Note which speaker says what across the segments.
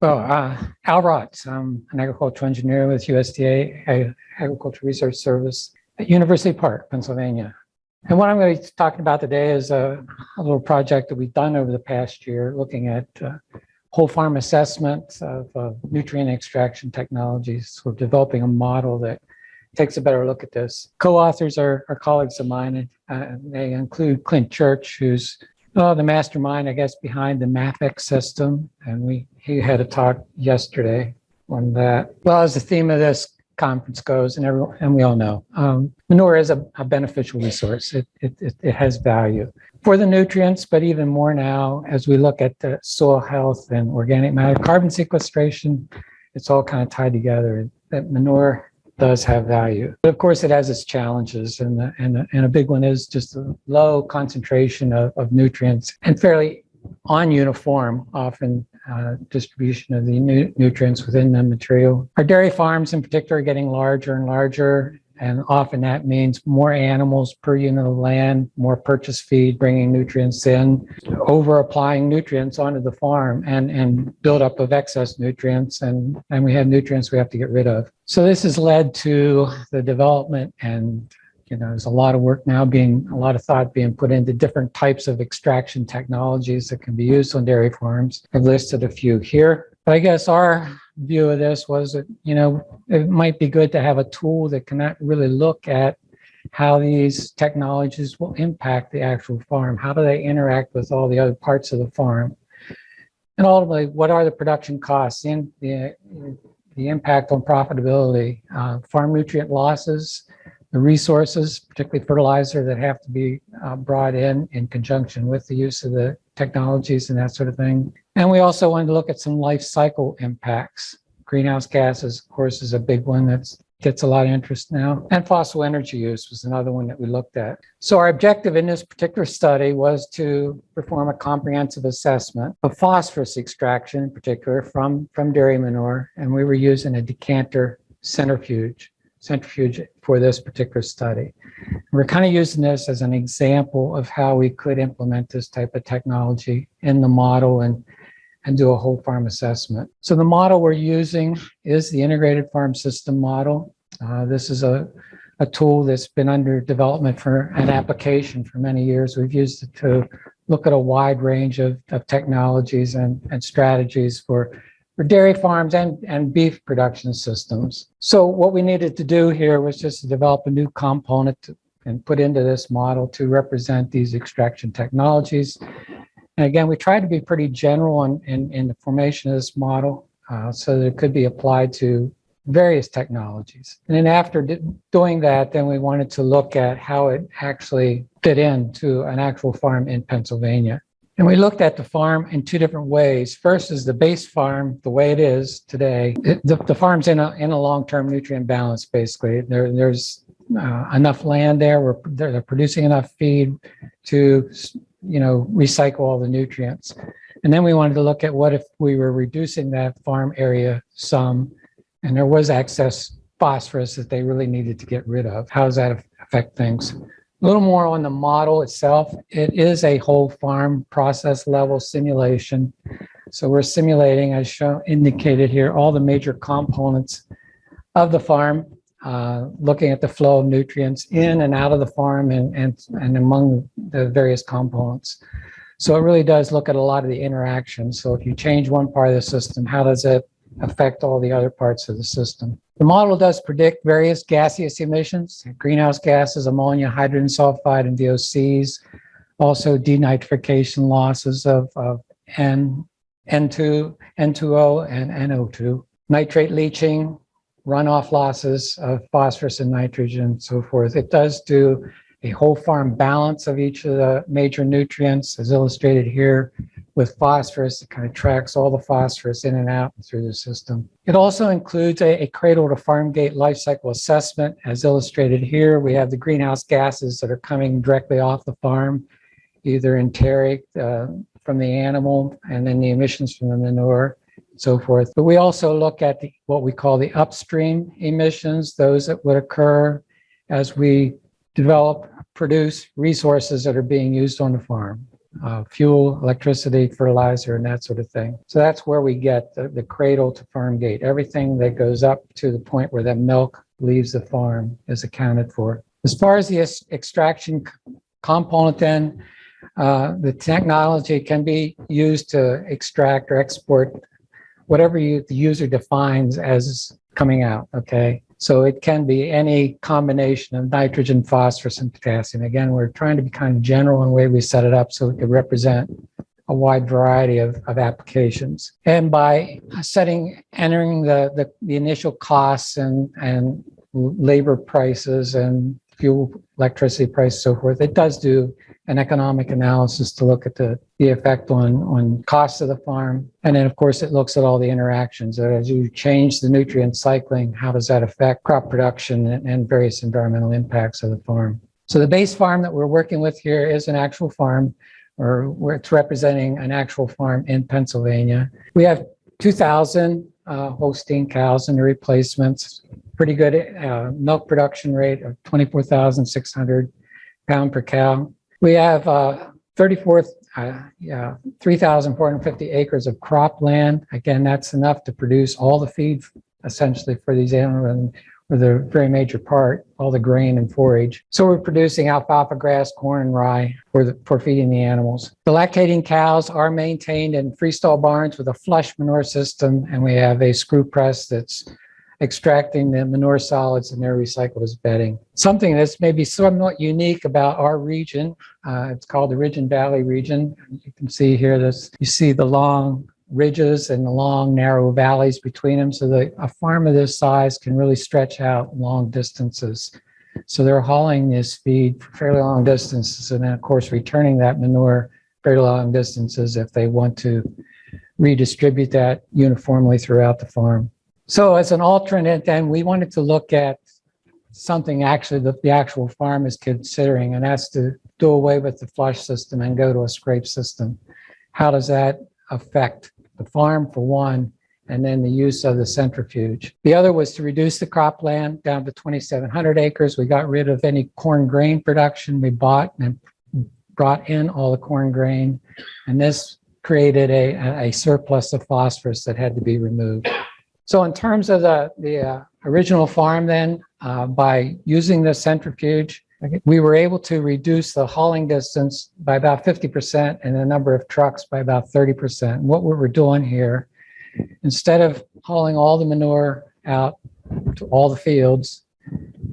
Speaker 1: Well, uh, Al Rotz, I'm an agricultural engineer with USDA Ag- Agricultural Research Service at University Park, Pennsylvania. And what I'm going to be talking about today is a, a little project that we've done over the past year, looking at uh, whole farm assessment of uh, nutrient extraction technologies. We're developing a model that takes a better look at this. Co-authors are, are colleagues of mine, and uh, they include Clint Church, who's uh, the mastermind, I guess, behind the MAFEX system. And we he had a talk yesterday on that. Well, as the theme of this conference goes, and everyone, and we all know, um, manure is a, a beneficial resource. It, it, it, it has value for the nutrients, but even more now as we look at the soil health and organic matter, carbon sequestration, it's all kind of tied together. That manure does have value. But of course, it has its challenges, and, the, and, the, and a big one is just the low concentration of, of nutrients and fairly on-uniform, often uh, distribution of the nu nutrients within the material. Our dairy farms in particular are getting larger and larger, and often that means more animals per unit of land, more purchase feed, bringing nutrients in, over applying nutrients onto the farm and, and build up of excess nutrients. And, and we have nutrients we have to get rid of. So this has led to the development and you know, there's a lot of work now being, a lot of thought being put into different types of extraction technologies that can be used on dairy farms. I've listed a few here. But I guess our view of this was that, you know, it might be good to have a tool that can really look at how these technologies will impact the actual farm. How do they interact with all the other parts of the farm? And ultimately, what are the production costs and the, the impact on profitability, uh, farm nutrient losses, the resources, particularly fertilizer that have to be uh, brought in in conjunction with the use of the technologies and that sort of thing. And we also wanted to look at some life cycle impacts. Greenhouse gases, of course, is a big one that gets a lot of interest now. And fossil energy use was another one that we looked at. So our objective in this particular study was to perform a comprehensive assessment of phosphorus extraction in particular from, from dairy manure. And we were using a decanter centrifuge centrifuge for this particular study. We're kind of using this as an example of how we could implement this type of technology in the model and, and do a whole farm assessment. So the model we're using is the integrated farm system model. Uh, this is a, a tool that's been under development for an application for many years. We've used it to look at a wide range of, of technologies and, and strategies for for dairy farms and, and beef production systems. So what we needed to do here was just to develop a new component to, and put into this model to represent these extraction technologies. And again, we tried to be pretty general in, in, in the formation of this model uh, so that it could be applied to various technologies. And then after doing that, then we wanted to look at how it actually fit into an actual farm in Pennsylvania. And we looked at the farm in two different ways. First is the base farm, the way it is today. It, the, the, farm's in a, in a long-term nutrient balance, basically. There, there's uh, enough land there, we're, they're, producing enough feed to, you know, recycle all the nutrients. And then we wanted to look at what if we were reducing that farm area some, and there was excess phosphorus that they really needed to get rid of. How does that affect things? A little more on the model itself. It is a whole farm process level simulation. So we're simulating, as shown indicated here, all the major components of the farm, uh, looking at the flow of nutrients in and out of the farm and, and, and among the various components. So it really does look at a lot of the interactions. So if you change one part of the system, how does it affect all the other parts of the system? The model does predict various gaseous emissions, greenhouse gases, ammonia, hydrogen sulfide, and VOCs, also denitrification losses of, of N, N2, N2O, and NO2, nitrate leaching, runoff losses of phosphorus and nitrogen, and so forth. It does do a whole farm balance of each of the major nutrients, as illustrated here, with phosphorus. It kind of tracks all the phosphorus in and out through the system. It also includes a, a cradle to farm gate life cycle assessment. As illustrated here, we have the greenhouse gases that are coming directly off the farm, either enteric uh, from the animal and then the emissions from the manure so forth. But we also look at the, what we call the upstream emissions, those that would occur as we develop, produce resources that are being used on the farm. uh, fuel, electricity, fertilizer, and that sort of thing. So that's where we get the, the cradle to farm gate. Everything that goes up to the point where the milk leaves the farm is accounted for. As far as the extraction component then, uh, the technology can be used to extract or export whatever you, the user defines as coming out, okay? So it can be any combination of nitrogen, phosphorus, and potassium. Again, we're trying to be kind of general in the way we set it up so it could represent a wide variety of, of applications. And by setting, entering the, the, the initial costs and, and labor prices and fuel, electricity price, so forth, it does do an economic analysis to look at the, the effect on, on costs of the farm. And then, of course, it looks at all the interactions. As you change the nutrient cycling, how does that affect crop production and, various environmental impacts of the farm? So the base farm that we're working with here is an actual farm, or it's representing an actual farm in Pennsylvania. We have 2,000 uh, Holstein cows and the replacements. Pretty good uh, milk production rate of 24,600 pound per cow. We have uh, 34, uh, yeah, 3,450 acres of cropland. Again, that's enough to produce all the feed essentially for these animals and the very major part, all the grain and forage. So we're producing alfalfa grass, corn, and rye for, the, for feeding the animals. The lactating cows are maintained in freestall barns with a flush manure system, and we have a screw press that's extracting the manure solids and they're recycled as bedding. Something that's maybe somewhat unique about our region, uh, it's called the Ridge and Valley region. You can see here this, you see the long ridges and the long narrow valleys between them. So that a farm of this size can really stretch out long distances. So they're hauling this feed for fairly long distances and then of course returning that manure very long distances if they want to redistribute that uniformly throughout the farm. So as an alternate, then we wanted to look at something actually that the actual farm is considering, and that's to do away with the flush system and go to a scrape system. How does that affect the farm for one, and then the use of the centrifuge? The other was to reduce the cropland down to 2,700 acres. We got rid of any corn grain production. We bought and brought in all the corn grain, and this created a, a surplus of phosphorus that had to be removed. So in terms of the, the uh, original farm then, uh, by using the centrifuge, we were able to reduce the hauling distance by about 50% and the number of trucks by about 30%. And what we were doing here, instead of hauling all the manure out to all the fields,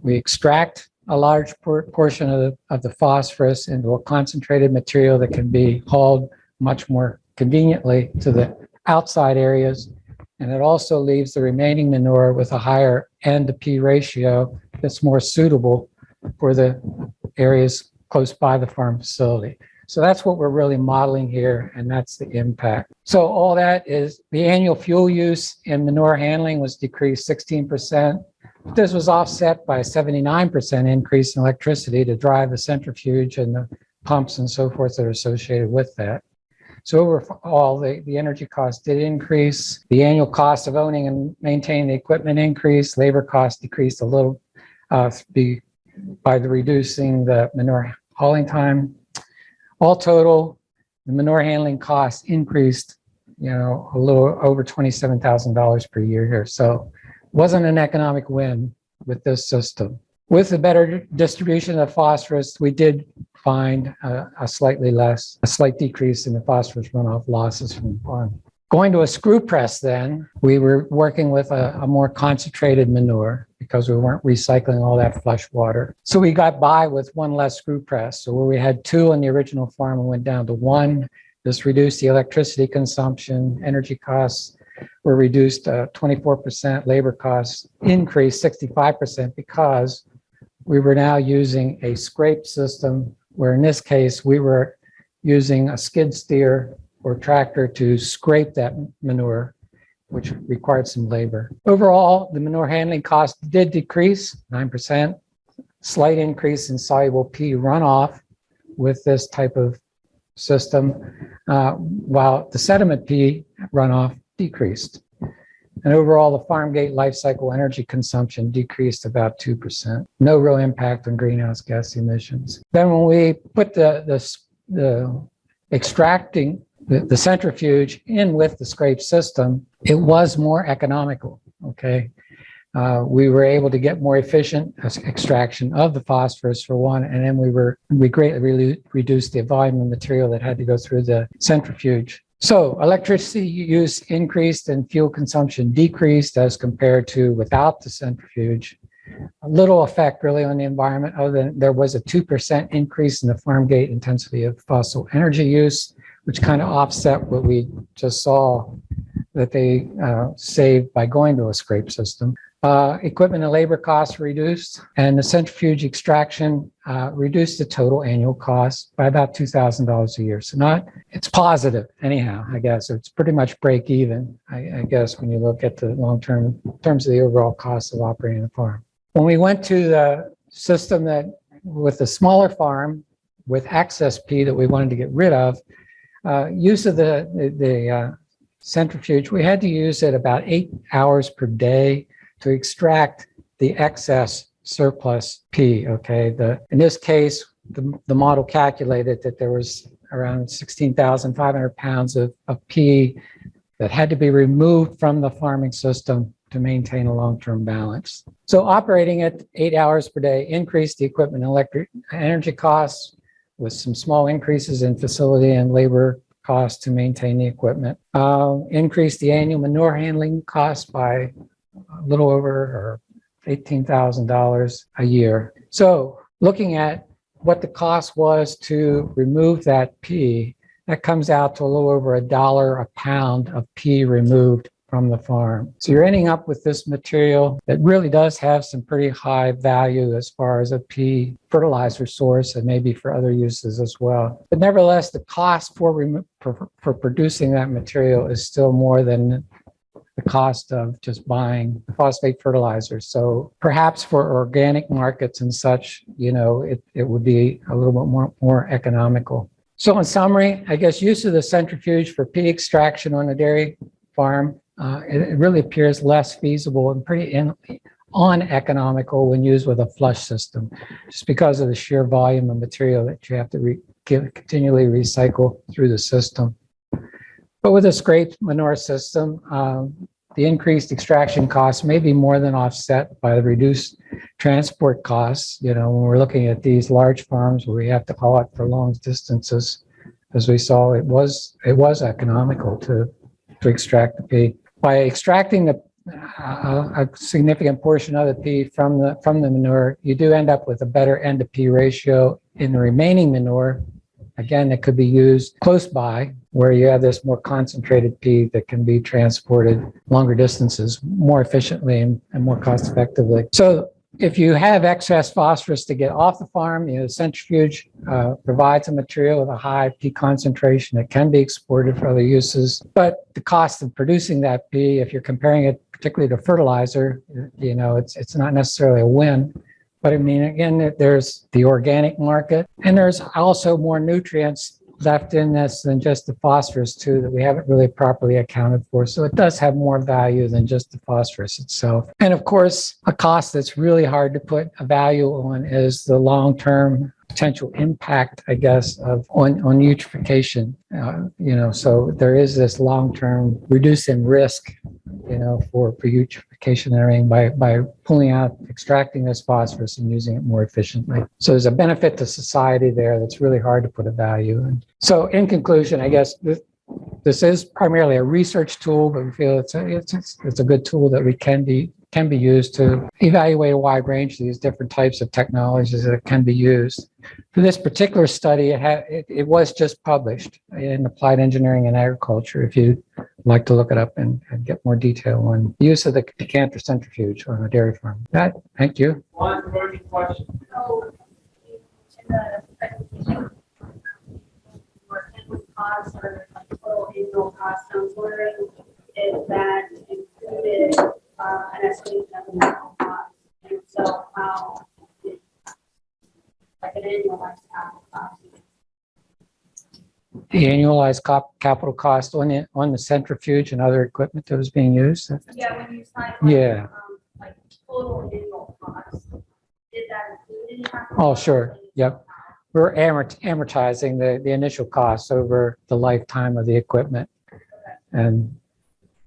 Speaker 1: we extract a large por- portion of the, of the phosphorus into a concentrated material that can be hauled much more conveniently to the outside areas and it also leaves the remaining manure with a higher N to P ratio that's more suitable for the areas close by the farm facility. So that's what we're really modeling here, and that's the impact. So all that is the annual fuel use in manure handling was decreased 16%. This was offset by a 79% increase in electricity to drive the centrifuge and the pumps and so forth that are associated with that. So overall, the, the energy cost did increase. The annual cost of owning and maintaining the equipment increased. Labor cost decreased a little uh, be, by the reducing the manure hauling time. All total, the manure handling costs increased, you know, a little over $27,000 per year here. So wasn't an economic win with this system. With the better distribution of phosphorus, we did find a, a slightly less, a slight decrease in the phosphorus runoff losses from the farm. Going to a screw press then, we were working with a, a, more concentrated manure because we weren't recycling all that flush water. So we got by with one less screw press. So where we had two on the original farm, we went down to one. This reduced the electricity consumption, energy costs were reduced uh, 24%, labor costs increased 65% because we were now using a scrape system where in this case, we were using a skid steer or tractor to scrape that manure, which required some labor. Overall, the manure handling cost did decrease 9%, slight increase in soluble P runoff with this type of system, uh, while the sediment P runoff decreased. And overall, the farm gate life cycle energy consumption decreased about 2%. No real impact on greenhouse gas emissions. Then when we put the, the, the extracting the, the centrifuge in with the scrape system, it was more economical, okay? Uh, we were able to get more efficient extraction of the phosphorus for one, and then we were, we greatly relu- reduced the volume of material that had to go through the centrifuge. So electricity use increased and fuel consumption decreased as compared to without the centrifuge. A little effect really on the environment, other than there was a 2% increase in the farm gate intensity of fossil energy use, which kind of offset what we just saw that they uh, saved by going to a scrape system. Uh, Equipment and labor costs reduced, and the centrifuge extraction uh, reduced the total annual cost by about $2,000 a year. So not, it's positive anyhow, I guess. It's pretty much break even, I I guess, when you look at the long-term, terms of the overall cost of operating the farm. When we went to the system that, with the smaller farm, with access P that we wanted to get rid of, uh, use of the, the- the uh, centrifuge, we had to use it about eight hours per day to extract the excess surplus P, okay? The, in this case, the, the model calculated that there was around 16,500 pounds of, of P that had to be removed from the farming system to maintain a long-term balance. So operating at eight hours per day increased the equipment and electric energy costs with some small increases in facility and labor costs to maintain the equipment. Uh, Increased the annual manure handling cost by a little over or $18,000 a year. So looking at what the cost was to remove that P, that comes out to a little over a dollar a pound of P removed from the farm. So you're ending up with this material that really does have some pretty high value as far as a P fertilizer source and maybe for other uses as well. But nevertheless, the cost for, for, for producing that material is still more than the cost of just buying phosphate fertilizer. So perhaps for organic markets and such, you know, it, it would be a little bit more, more economical. So in summary, I guess use of the centrifuge for P extraction on a dairy farm, uh, it, it really appears less feasible and pretty in, uneconomical when used with a flush system, just because of the sheer volume of material that you have to re, continually recycle through the system. But with a scraped manure system, um, the increased extraction costs may be more than offset by the reduced transport costs. You know, when we're looking at these large farms where we have to haul it for long distances, as we saw, it was it was economical to to extract the P. By extracting the uh, a significant portion of the P from the from the manure, you do end up with a better N to P ratio in the remaining manure. Again, it could be used close by where you have this more concentrated P that can be transported longer distances more efficiently and, and more cost effectively. So if you have excess phosphorus to get off the farm, you know, the centrifuge uh, provides a material with a high P concentration that can be exported for other uses. But the cost of producing that P, if you're comparing it particularly to fertilizer, you know, it's it's not necessarily a win. But I mean, again, there's the organic market, and there's also more nutrients left in this than just the phosphorus too that we haven't really properly accounted for. So it does have more value than just the phosphorus itself. And of course, a cost that's really hard to put a value on is the long-term potential impact, I guess, of on, on eutrophication. Uh, you know, so there is this long-term reducing risk, you know, for, for eutrophication and everything by, by pulling out, extracting this phosphorus and using it more efficiently. So there's a benefit to society there that's really hard to put a value in. So in conclusion, I guess this, this is primarily a research tool, but we feel it's a, it's, it's, a good tool that we can be can be used to evaluate a wide range of these different types of technologies that can be used. For this particular study, it, had, it, it was just published in Applied Engineering in Agriculture. If you'd like to look it up and, and get more detail on use of the decanter centrifuge on a dairy farm. That, thank you.
Speaker 2: One burning question.
Speaker 3: So, in the presentation, or or total annual costs, I was wondering if that included uh, an estimation of the cost, and so how, like an annualized capital cost.
Speaker 1: The annualized cop, capital cost on the, on the centrifuge and other equipment that was being used.
Speaker 3: Yeah, when you sign.
Speaker 1: Yeah.
Speaker 3: um, Like total annual cost, did that include any capital?
Speaker 1: Oh, sure. Yep. we're amort- amortizing the, the initial costs over the lifetime of the equipment and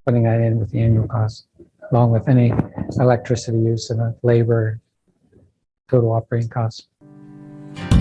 Speaker 1: putting that in with the annual cost, along with any electricity use and uh, labor, total operating costs. Bye.